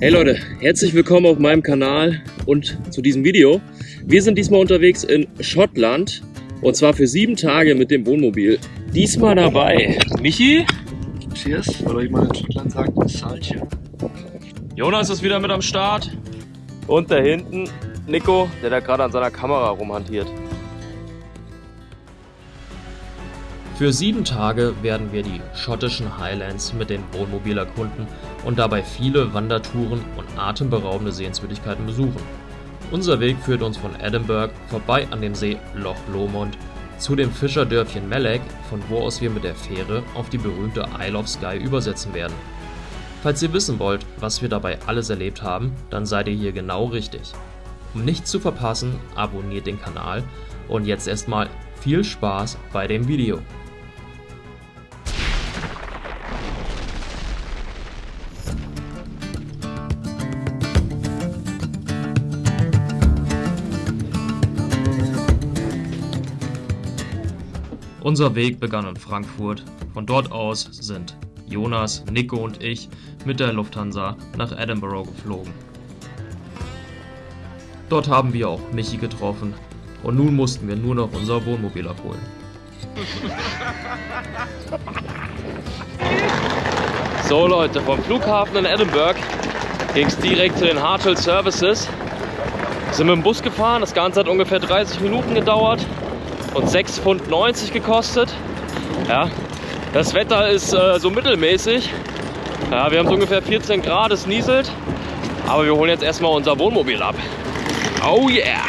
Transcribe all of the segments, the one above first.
Hey Leute, herzlich willkommen auf meinem Kanal und zu diesem Video. Wir sind diesmal unterwegs in Schottland und zwar für sieben Tage mit dem Wohnmobil. Diesmal dabei Michi. Cheers, oder wie man in Schottland sagt, Salche. Jonas ist wieder mit am Start. Und da hinten Nico, der da gerade an seiner Kamera rumhantiert. Für sieben Tage werden wir die schottischen Highlands mit dem Wohnmobil erkunden und dabei viele Wandertouren und atemberaubende Sehenswürdigkeiten besuchen. Unser Weg führt uns von Edinburgh vorbei an dem See Loch Lomond zu dem Fischerdörfchen Melek, von wo aus wir mit der Fähre auf die berühmte Isle of Skye übersetzen werden. Falls ihr wissen wollt, was wir dabei alles erlebt haben, dann seid ihr hier genau richtig. Um nichts zu verpassen, abonniert den Kanal und jetzt erstmal viel Spaß bei dem Video. Unser Weg begann in Frankfurt. Von dort aus sind Jonas, Nico und ich mit der Lufthansa nach Edinburgh geflogen. Dort haben wir auch Michi getroffen und nun mussten wir nur noch unser Wohnmobil abholen. So Leute, vom Flughafen in Edinburgh ging es direkt zu den Hartwell Services. Sind mit dem Bus gefahren, das Ganze hat ungefähr 30 Minuten gedauert und 6,90 Pfund gekostet. Ja, das Wetter ist äh, so mittelmäßig. Ja, wir haben so ungefähr 14 Grad, es nieselt. Aber wir holen jetzt erstmal unser Wohnmobil ab. Oh yeah!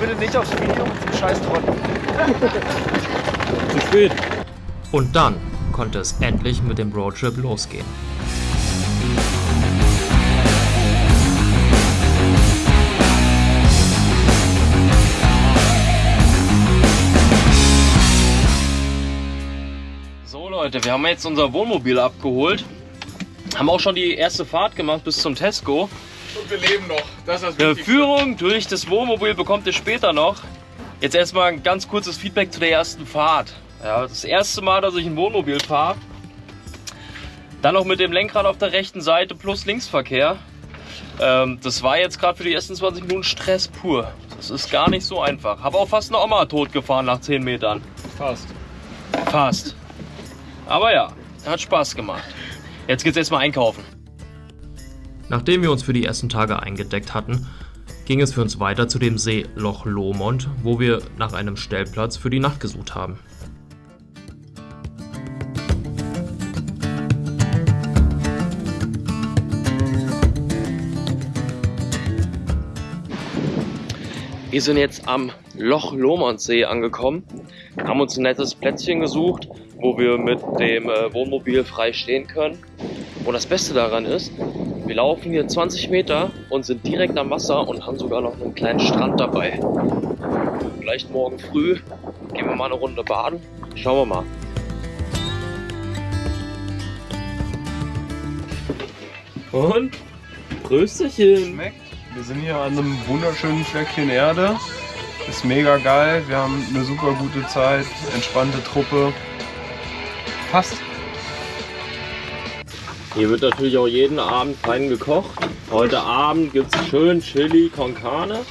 Bitte nicht aufs Video mit dem scheiß. Zu spät. Und dann konnte es endlich mit dem Roadtrip losgehen. Leute, wir haben jetzt unser Wohnmobil abgeholt. Haben auch schon die erste Fahrt gemacht bis zum Tesco. Und wir leben noch. Das ist das Eine Wichtigste. Führung durch das Wohnmobil bekommt ihr später noch. Jetzt erstmal ein ganz kurzes Feedback zu der ersten Fahrt. Ja, das erste Mal, dass ich ein Wohnmobil fahre. Dann noch mit dem Lenkrad auf der rechten Seite plus Linksverkehr. Ähm, das war jetzt gerade für die ersten 20 Minuten Stress pur. Das ist gar nicht so einfach. Habe auch fast eine Oma tot gefahren nach 10 Metern. Fast. Fast. Aber ja, hat Spaß gemacht. Jetzt geht's erstmal einkaufen. Nachdem wir uns für die ersten Tage eingedeckt hatten, ging es für uns weiter zu dem See Loch Lomond, wo wir nach einem Stellplatz für die Nacht gesucht haben. Wir sind jetzt am Loch Lomond See angekommen, haben uns ein nettes Plätzchen gesucht, wo wir mit dem äh, Wohnmobil frei stehen können. Und das Beste daran ist, wir laufen hier 20 Meter und sind direkt am Wasser und haben sogar noch einen kleinen Strand dabei. Vielleicht morgen früh gehen wir mal eine Runde baden. Schauen wir mal. Und? Prösterchen! Schmeckt. Wir sind hier an einem wunderschönen Fleckchen Erde. Ist mega geil. Wir haben eine super gute Zeit. Entspannte Truppe. Passt. Hier wird natürlich auch jeden Abend fein gekocht. Heute Abend gibt es schön Chili con Carne.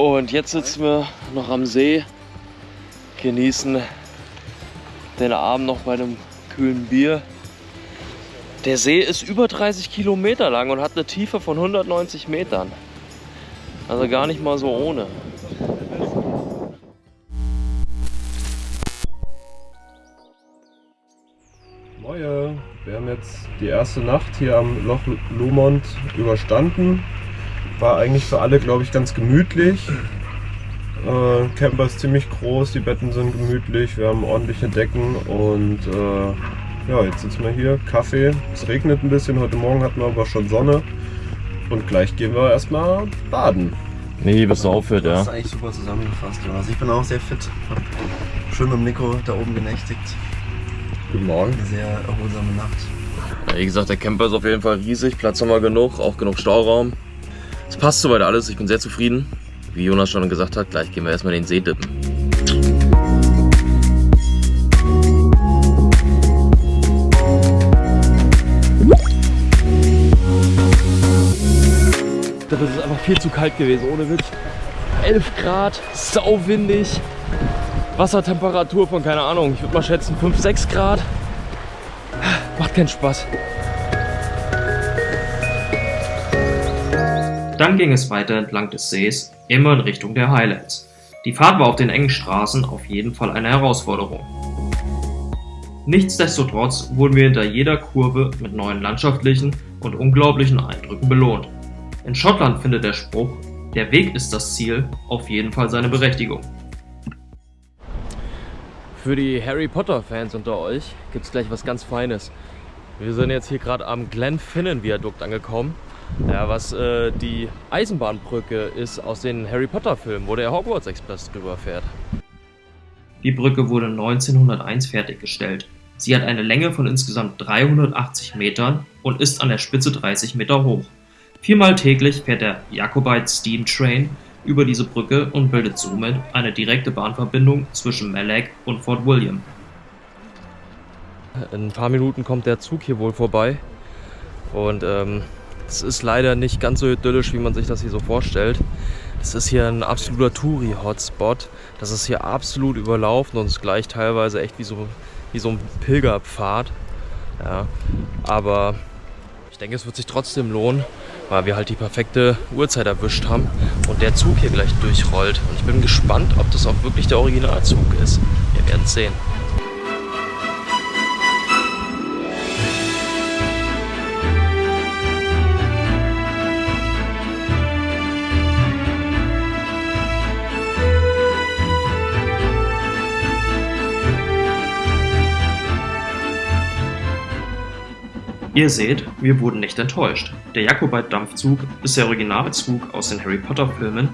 Und jetzt sitzen wir noch am See, genießen den Abend noch bei einem kühlen Bier. Der See ist über 30 Kilometer lang und hat eine Tiefe von 190 Metern. Also gar nicht mal so ohne. Moje. Wir haben jetzt die erste Nacht hier am Loch Lomond überstanden. War eigentlich für alle, glaube ich, ganz gemütlich. Äh, Camper ist ziemlich groß, die Betten sind gemütlich, wir haben ordentliche Decken und äh, ja, jetzt sitzen wir hier, Kaffee. Es regnet ein bisschen, heute Morgen hatten wir aber schon Sonne. Und gleich gehen wir erstmal baden. Nee, bis er aufhört, Das ja. ist eigentlich super zusammengefasst, Jonas. Ich bin auch sehr fit. Hab schön mit dem Nico da oben genächtigt. Guten Morgen. Eine sehr erholsame Nacht. Ja, Wie gesagt, der Camper ist auf jeden Fall riesig, Platz haben wir genug, auch genug Stauraum. Es passt soweit alles, ich bin sehr zufrieden. wie Jonas schon gesagt hat, gleich gehen wir erstmal in den See dippen. Das ist einfach viel zu kalt gewesen, ohne Witz. 11 Grad, sauwindig, Wassertemperatur von, keine Ahnung, ich würde mal schätzen 5, 6 Grad. Macht keinen Spaß. Dann ging es weiter entlang des Sees, immer in Richtung der Highlands. Die Fahrt war auf den engen Straßen auf jeden Fall eine Herausforderung. Nichtsdestotrotz wurden wir hinter jeder Kurve mit neuen landschaftlichen und unglaublichen Eindrücken belohnt. In Schottland findet der Spruch, der Weg ist das Ziel, auf jeden Fall seine Berechtigung. Für die Harry Potter Fans unter euch gibt es gleich was ganz Feines. Wir sind jetzt hier gerade am Glenfinnan Viadukt angekommen ja, was äh, die Eisenbahnbrücke ist aus den Harry Potter Filmen, wo der Hogwarts Express drüber fährt. Die Brücke wurde 1901 fertiggestellt. Sie hat eine Länge von insgesamt 380 Metern und ist an der Spitze 30 Meter hoch. Viermal täglich fährt der Jacobite Steam Train über diese Brücke und bildet somit eine direkte Bahnverbindung zwischen Melek und Fort William. In ein paar Minuten kommt der Zug hier wohl vorbei und ähm, es ist leider nicht ganz so idyllisch, wie man sich das hier so vorstellt. Es ist hier ein absoluter Touri-Hotspot. Das ist hier absolut überlaufen und ist gleich teilweise echt wie so, wie so ein Pilgerpfad. Ja, aber ich denke, es wird sich trotzdem lohnen, weil wir halt die perfekte Uhrzeit erwischt haben und der Zug hier gleich durchrollt. Und ich bin gespannt, ob das auch wirklich der Originalzug ist. Wir werden es sehen. Ihr seht, wir wurden nicht enttäuscht. Der Jacobite-Dampfzug ist der Originalzug aus den Harry Potter-Filmen,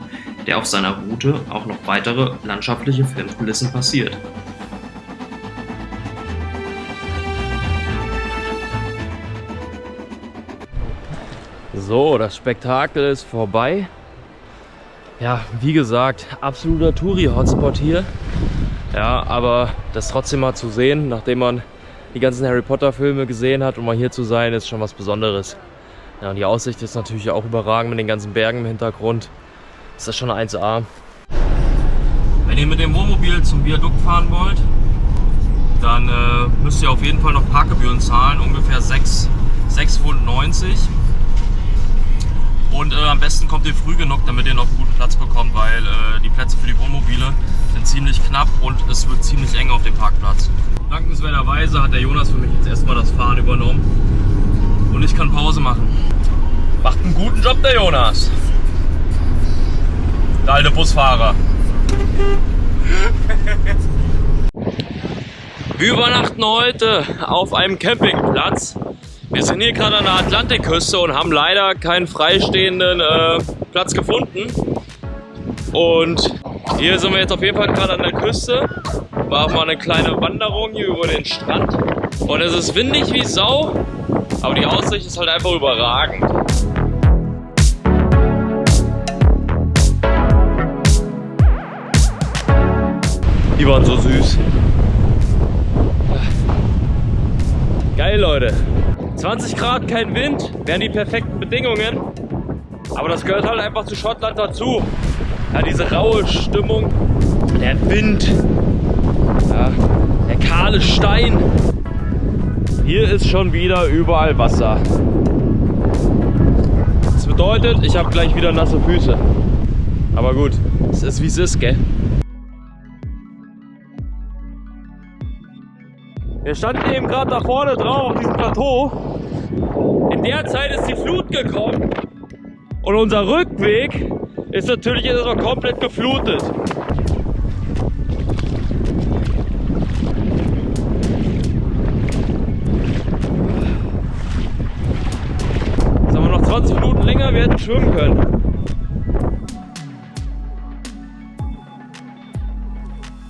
der auf seiner Route auch noch weitere landschaftliche Filmkulissen passiert. So, das Spektakel ist vorbei. Ja, wie gesagt, absoluter Touri-Hotspot hier. Ja, aber das trotzdem mal zu sehen, nachdem man die ganzen Harry Potter Filme gesehen hat, um mal hier zu sein, ist schon was Besonderes. Ja, und die Aussicht ist natürlich auch überragend mit den ganzen Bergen im Hintergrund. Ist das schon 1A. Wenn ihr mit dem Wohnmobil zum Viadukt fahren wollt, dann äh, müsst ihr auf jeden Fall noch Parkgebühren zahlen, ungefähr 6,90 Pfund. Und äh, am besten kommt ihr früh genug, damit ihr noch einen guten Platz bekommt, weil äh, die Plätze für die Wohnmobile sind ziemlich knapp und es wird ziemlich eng auf dem Parkplatz. Dankenswerterweise hat der Jonas für mich jetzt erstmal das Fahren übernommen und ich kann Pause machen. Macht einen guten Job der Jonas. Der alte Busfahrer. Wir übernachten heute auf einem Campingplatz. Wir sind hier gerade an der Atlantikküste und haben leider keinen freistehenden äh, Platz gefunden. Und hier sind wir jetzt auf jeden Fall gerade an der Küste. War mal eine kleine Wanderung hier über den Strand. Und es ist windig wie Sau, aber die Aussicht ist halt einfach überragend. Die waren so süß. Geil, Leute. 20 Grad, kein Wind, wären die perfekten Bedingungen. Aber das gehört halt einfach zu Schottland dazu. Ja, diese raue Stimmung, der Wind, ja, der kahle Stein. Hier ist schon wieder überall Wasser. Das bedeutet, ich habe gleich wieder nasse Füße. Aber gut, es ist wie es ist, gell? Wir standen eben gerade da vorne drauf auf diesem Plateau. In der Zeit ist die Flut gekommen und unser Rückweg ist natürlich jetzt erstmal komplett geflutet. Jetzt haben wir noch 20 Minuten länger, wir hätten schwimmen können.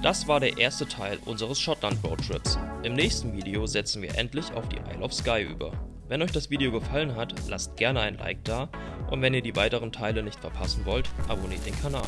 Das war der erste Teil unseres Schottland Roadtrips. Im nächsten Video setzen wir endlich auf die Isle of Skye über. Wenn euch das Video gefallen hat, lasst gerne ein Like da und wenn ihr die weiteren Teile nicht verpassen wollt, abonniert den Kanal.